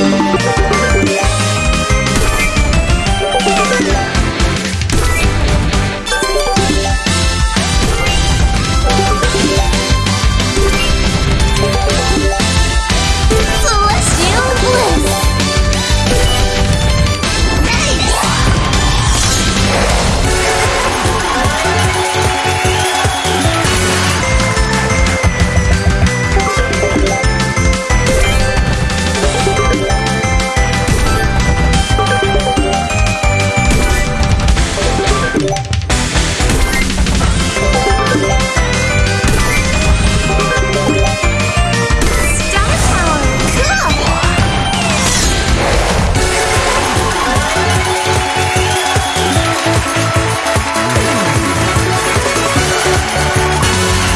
Thank you. you